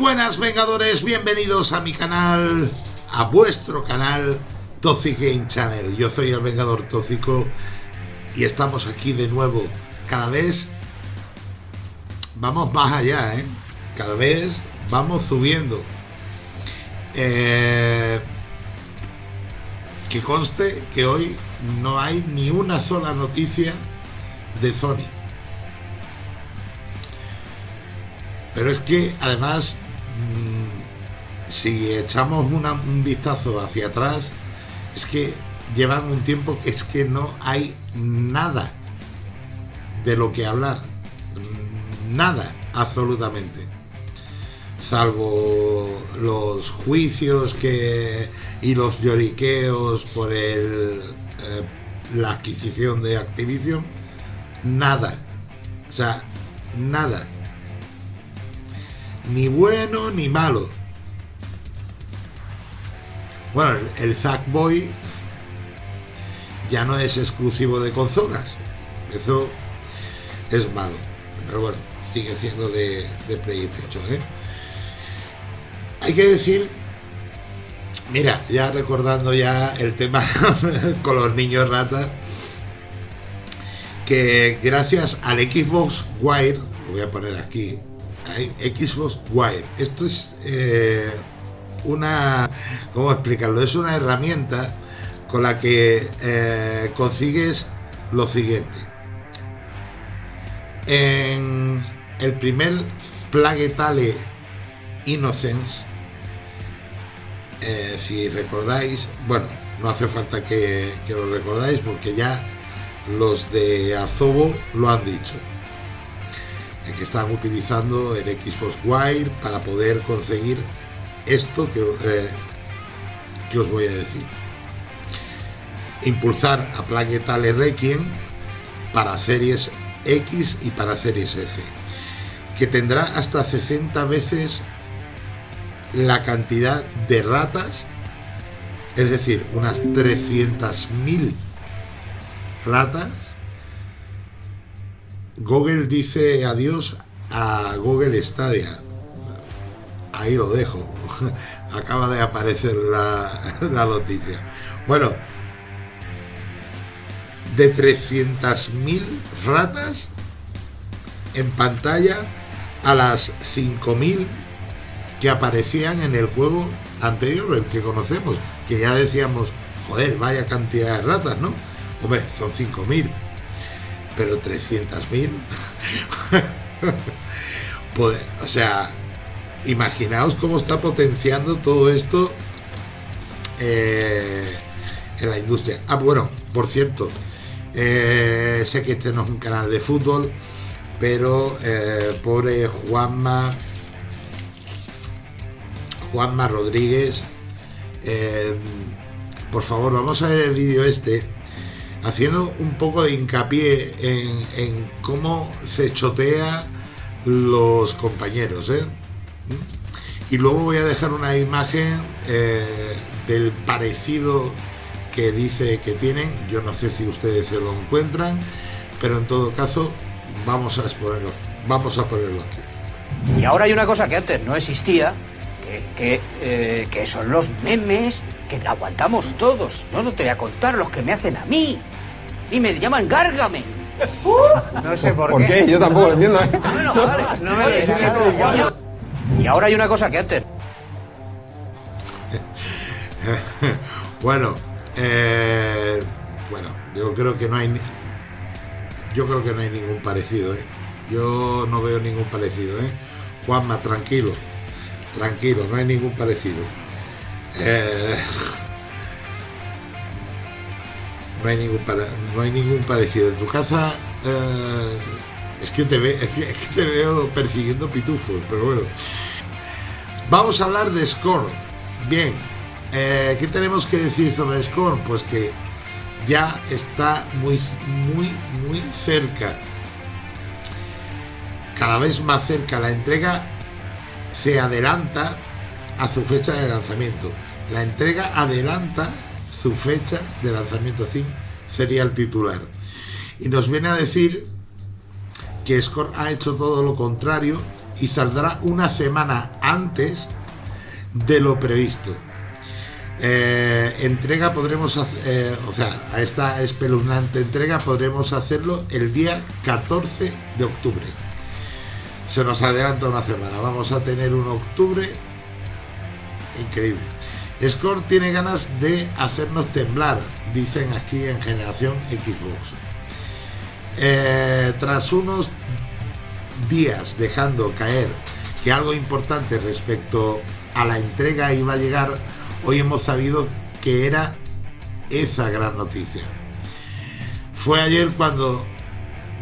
buenas Vengadores, bienvenidos a mi canal, a vuestro canal Toxic Game Channel. Yo soy el Vengador Tóxico y estamos aquí de nuevo. Cada vez vamos más allá, ¿eh? Cada vez vamos subiendo. Eh, que conste que hoy no hay ni una sola noticia de Sony. Pero es que además, si echamos un vistazo hacia atrás, es que llevan un tiempo que es que no hay nada de lo que hablar. Nada, absolutamente. Salvo los juicios que y los lloriqueos por el, eh, la adquisición de Activision, nada. O sea, nada ni bueno ni malo. Bueno, el Boy ya no es exclusivo de consolas. Eso es malo. Pero bueno, sigue siendo de, de PlayStation. ¿eh? Hay que decir, mira, ya recordando ya el tema con los niños ratas, que gracias al Xbox Wire, lo voy a poner aquí, Xbox Wire. Esto es eh, una, ¿cómo explicarlo? Es una herramienta con la que eh, consigues lo siguiente. En el primer Plague Tale Innocence, eh, si recordáis, bueno, no hace falta que, que lo recordáis porque ya los de Azobo lo han dicho que están utilizando el Xbox Wire para poder conseguir esto que, eh, os voy a decir. Impulsar a Plague Tale Requiem para series X y para series F, que tendrá hasta 60 veces la cantidad de ratas, es decir, unas 300.000 ratas Google dice adiós a Google Stadia. Ahí lo dejo. Acaba de aparecer la, noticia. Bueno, de 300.000 ratas en pantalla a las 5.000 que aparecían en el juego anterior, el que conocemos, que ya decíamos, joder, vaya cantidad de ratas, ¿no? Hombre, son 5.000 pero 300.000. pues, o sea, imaginaos cómo está potenciando todo esto eh, en la industria. Ah, bueno, por cierto, eh, sé que este no es un canal de fútbol, pero eh, pobre Juanma, Juanma Rodríguez, por favor, vamos a ver el vídeo este haciendo un poco de hincapié en, cómo se chotea los compañeros. ¿eh? Y luego voy a dejar una imagen eh, del parecido que dice que tienen. Yo no sé si ustedes se lo encuentran, pero en todo caso vamos a exponerlo, vamos a ponerlo aquí. Y ahora hay una cosa que antes no existía, que, que eh, son los memes que aguantamos todos. No, no te voy a contar los que me hacen a mí. Y me llaman Gargamen. No sé por, ¿Por qué. Yo tampoco lo entiendo. ¿eh? Bueno, vale. No me Y ahora hay una cosa que antes. bueno, eh, bueno, yo creo que no hay. Yo creo que no hay ningún parecido, ¿eh? Yo no veo ningún parecido, ¿eh? Juanma, tranquilo, tranquilo, no hay ningún parecido. Eh, no hay ningún, no hay ningún parecido. En tu casa eh, es, que te veo persiguiendo pitufos, pero bueno. Vamos a hablar de Score. Bien, eh, ¿qué tenemos que decir sobre Score? Pues que ya está muy, muy, muy cerca. Cada vez más cerca la entrega se adelanta a su fecha de lanzamiento. La entrega adelanta su fecha de lanzamiento sí sería el titular. Y nos viene a decir que Score ha hecho todo lo contrario y saldrá una semana antes de lo previsto. Eh, entrega podremos hacer, eh, o sea, a esta espeluznante entrega podremos hacerlo el día 14 de octubre. Se nos adelanta una semana, vamos a tener un octubre increíble. Score tiene ganas de hacernos temblar, dicen aquí en generación Xbox. Eh, tras unos días dejando caer que algo importante respecto a la entrega iba a llegar, hoy hemos sabido que era esa gran noticia. Fue ayer cuando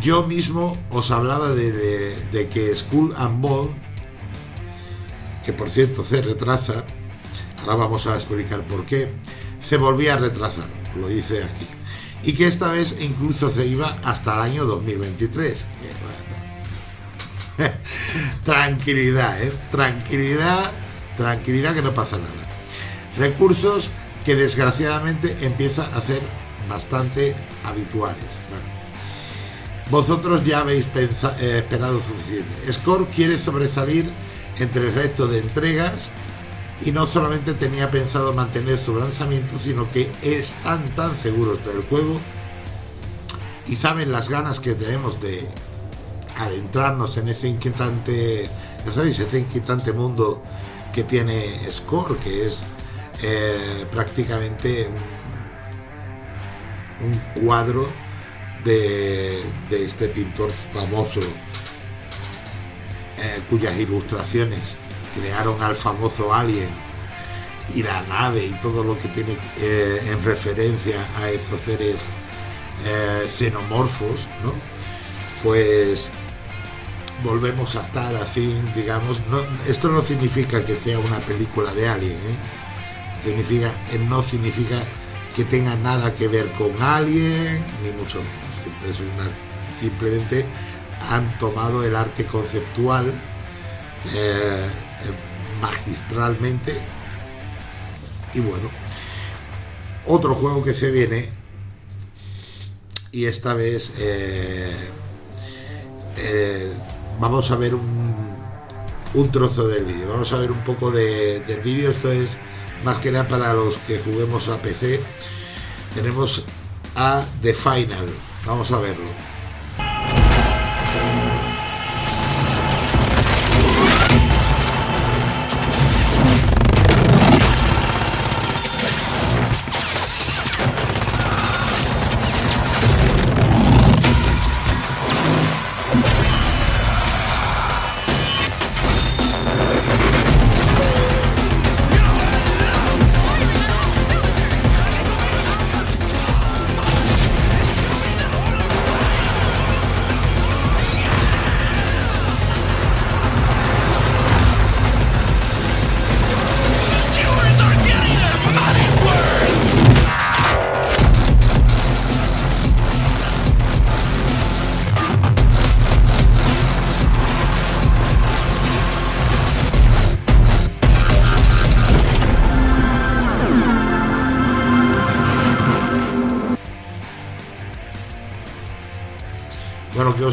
yo mismo os hablaba de, que School and Ball, que por cierto se retrasa, ahora vamos a explicar por qué, se volvía a retrasar, lo dice aquí, y que esta vez incluso se iba hasta el año 2023. tranquilidad, ¿eh? tranquilidad, tranquilidad que no pasa nada. Recursos que desgraciadamente empieza a ser bastante habituales. vosotros ya habéis eh, esperado suficiente. Score quiere sobresalir entre el resto de entregas y no solamente tenía pensado mantener su lanzamiento, sino que están tan seguros del juego y saben las ganas que tenemos de adentrarnos en ese inquietante, ya sabéis, ese inquietante mundo que tiene Score, que es eh, prácticamente un, cuadro de, este pintor famoso, eh, cuyas ilustraciones crearon al famoso Alien y la nave y todo lo que tiene eh, en referencia a esos seres xenomorfos, ¿no? Pues volvemos a estar así, digamos, esto no significa que sea una película de Alien, ¿eh? significa, no significa que tenga nada que ver con Alien, ni mucho menos, simplemente han tomado el arte conceptual eh, magistralmente y bueno, otro juego que se viene y esta vez eh, vamos a ver un, trozo del vídeo, vamos a ver un poco del vídeo, esto es más que nada para los que juguemos a PC, tenemos a The Final, vamos a verlo.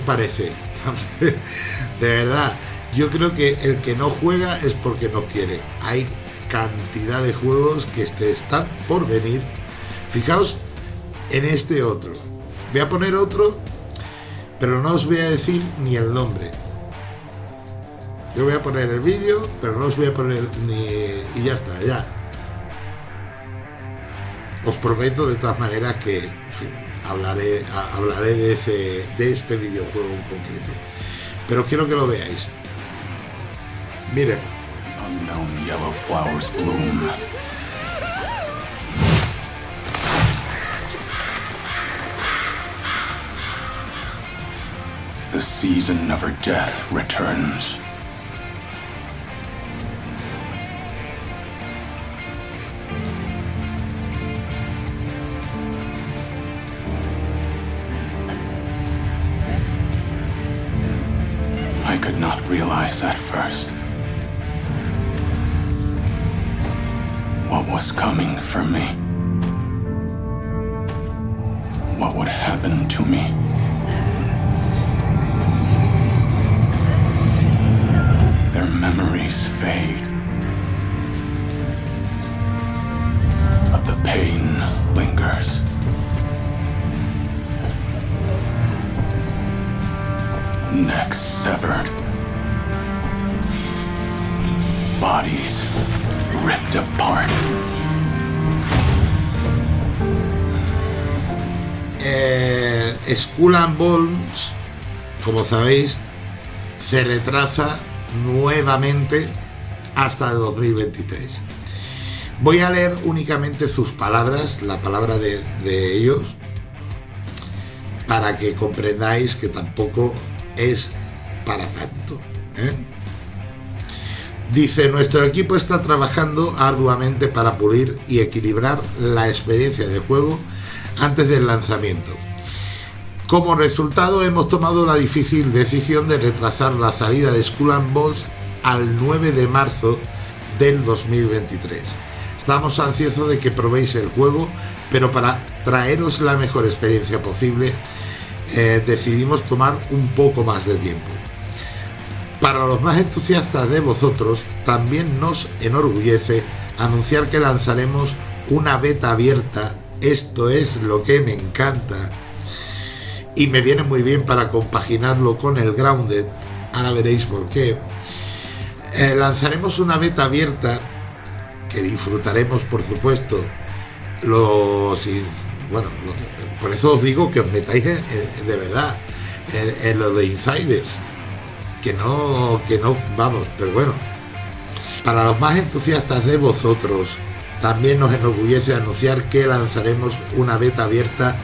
Parece? de verdad, yo creo que el que no juega es porque no quiere. Hay cantidad de juegos que están por venir. Fijaos en este otro. Voy a poner otro, pero no os voy a decir ni el nombre. Yo voy a poner el vídeo, pero no os voy a poner ni... y ya está, ya. Os prometo de todas maneras que, hablaré, hablaré de, ese, de este videojuego en concreto. Pero quiero que lo veáis. Miren. Unknown yellow flowers bloom. The season of her death returns. Realize at first what was coming for me. What would happen to me. Their memories fade. But the pain lingers. Necks severed. Bodies ripped apart. Eh, Skull and Bones, como sabéis, se retrasa nuevamente hasta el 2023. Voy a leer únicamente sus palabras, la palabra de, ellos, para que comprendáis que tampoco es para tanto. ¿eh? Dice, nuestro equipo está trabajando arduamente para pulir y equilibrar la experiencia de juego antes del lanzamiento. Como resultado hemos tomado la difícil decisión de retrasar la salida de Skull Bones al 9 de marzo del 2023. Estamos ansiosos de que probéis el juego, pero para traeros la mejor experiencia posible eh, decidimos tomar un poco más de tiempo. Para los más entusiastas de vosotros, también nos enorgullece anunciar que lanzaremos una beta abierta, esto es lo que me encanta, y me viene muy bien para compaginarlo con el Grounded, ahora veréis por qué. Eh, lanzaremos una beta abierta que disfrutaremos por supuesto. Los bueno por eso os digo que os metáis de verdad en, lo de insiders que no que no vamos pero bueno para los más entusiastas de vosotros también nos enorgullece anunciar que lanzaremos una beta abierta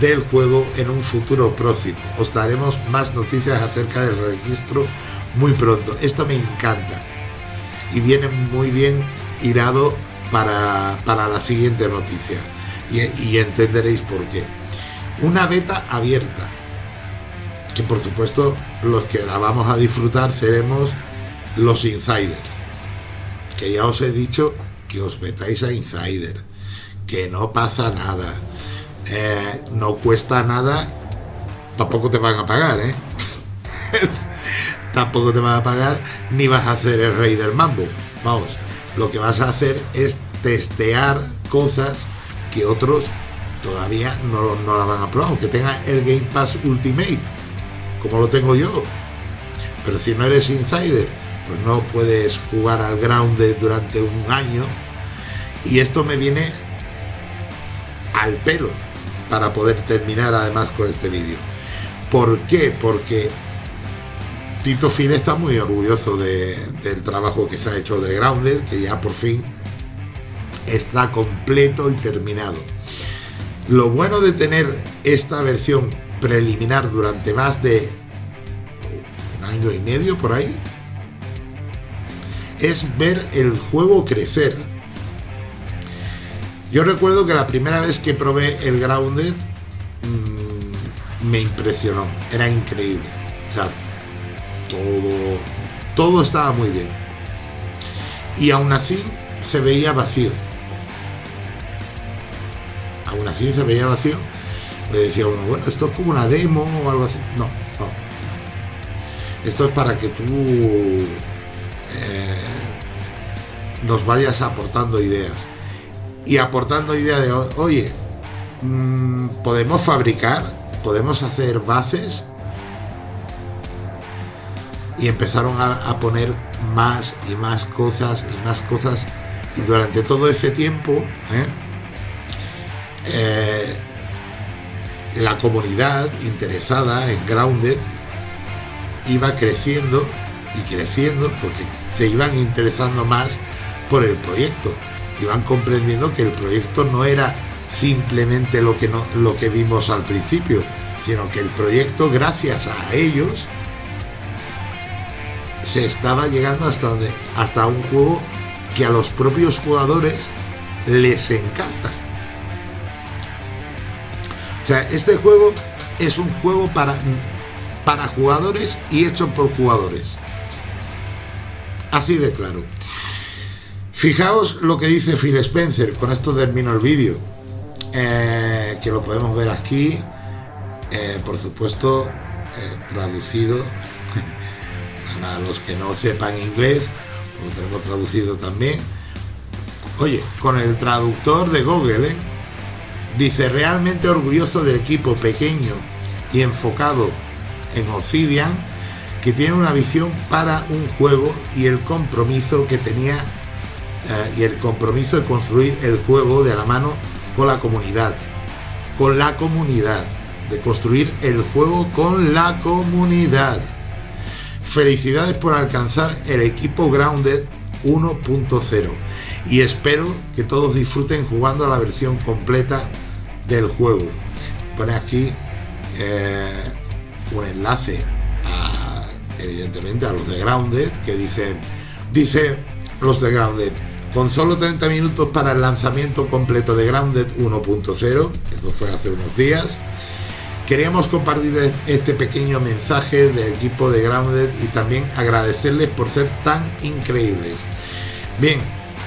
del juego en un futuro próximo. Os daremos más noticias acerca del registro muy pronto. Esto me encanta y viene muy bien irado para, la siguiente noticia y, entenderéis por qué. Una beta abierta, que por supuesto los que la vamos a disfrutar seremos los insiders, que ya os he dicho que os metáis a insider, que no pasa nada, eh, no cuesta nada, tampoco te van a pagar, ¿eh? tampoco te van a pagar, ni vas a hacer el rey del mambo. Vamos, lo que vas a hacer es testear cosas que otros todavía no, no la van a probar, aunque tenga el Game Pass Ultimate, como lo tengo yo. Pero si no eres insider, pues no puedes jugar al Grounded durante un año. Y esto me viene al pelo, para poder terminar además con este vídeo. ¿Por qué? Porque Tito Fine está muy orgulloso del trabajo que se ha hecho de Grounded, que ya por fin está completo y terminado. Lo bueno de tener esta versión preliminar durante más de un año y medio por ahí es ver el juego crecer yo recuerdo que la primera vez que probé el Grounded mm, me impresionó, era increíble. Todo, todo estaba muy bien. Y aún así se veía vacío. Aún así se veía vacío. Le decía uno, bueno, esto es como una demo o algo así. No, no. Esto es para que tú eh, nos vayas aportando ideas y aportando ideas de, oye, mm, podemos fabricar, podemos hacer bases y empezaron a, poner más y más cosas y más cosas y durante todo ese tiempo ¿eh? Eh, la comunidad interesada en Grounded iba creciendo y creciendo porque se iban interesando más por el proyecto y van comprendiendo que el proyecto no era simplemente lo que, no, lo que vimos al principio, sino que el proyecto, gracias a ellos, se estaba llegando hasta, donde, hasta un juego que a los propios jugadores les encanta. Sea, este juego es un juego para, para jugadores y hecho por jugadores. Así de claro. Fijaos lo que dice Phil Spencer, con esto termino el vídeo, eh, que lo podemos ver aquí, eh, por supuesto, eh, traducido. Para los que no sepan inglés, lo tenemos traducido también. Oye, con el traductor de Google, ¿eh? Dice realmente orgulloso del equipo pequeño y enfocado en Obsidian, que tiene una visión para un juego y el compromiso que tenía eh, y el compromiso de construir el juego de la mano con la comunidad, con la comunidad, de construir el juego con la comunidad. Felicidades por alcanzar el equipo Grounded 1.0 y espero que todos disfruten jugando a la versión completa del juego. Pone aquí eh, un enlace evidentemente a los de Grounded que dicen, dice los de Grounded, con solo 30 minutos para el lanzamiento completo de Grounded 1.0, eso fue hace unos días, queríamos compartir este pequeño mensaje del equipo de Grounded y también agradecerles por ser tan increíbles. Bien,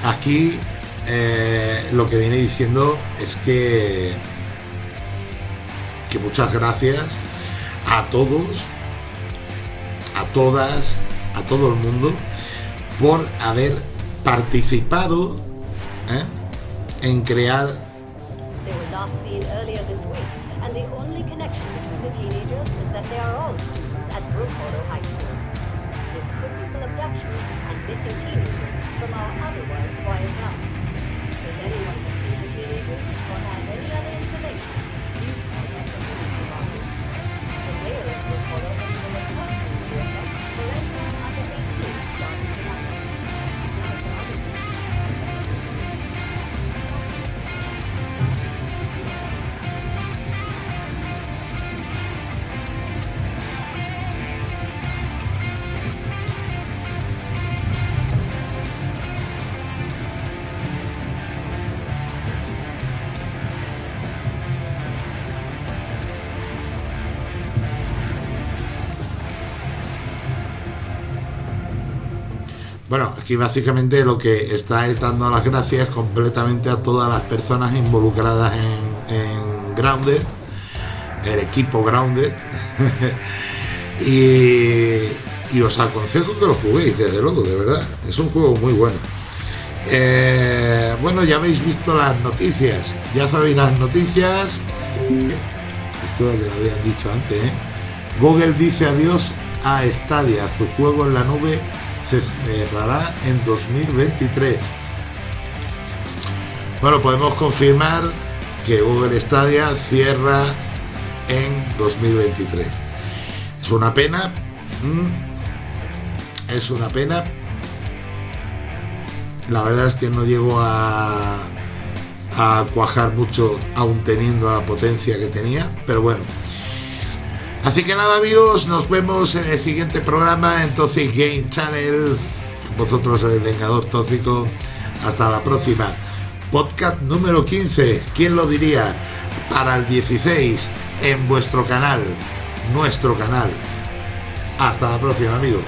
aquí eh, lo que viene diciendo es que, que muchas gracias a todos, a todas, a todo el mundo por haber participado ¿eh? en crear aquí básicamente lo que está es dando las gracias completamente a todas las personas involucradas en, Grounded, el equipo Grounded, y, os aconsejo que lo juguéis, desde luego, de verdad, es un juego muy bueno. Eh, bueno, ya habéis visto las noticias, ya sabéis las noticias, esto lo habían dicho antes, ¿eh? Google dice adiós a Stadia, su juego en la nube se cerrará en 2023. Bueno, podemos confirmar que Google Stadia cierra en 2023. Es una pena. Es una pena. La verdad es que no llego a, a cuajar mucho aún teniendo la potencia que tenía. Pero bueno, Así que nada amigos, nos vemos en el siguiente programa en Toxic Game Channel. Vosotros el Vengador Tóxico. Hasta la próxima. Podcast número 15, ¿quién lo diría? Para el 16 en vuestro canal, nuestro canal. Hasta la próxima amigos.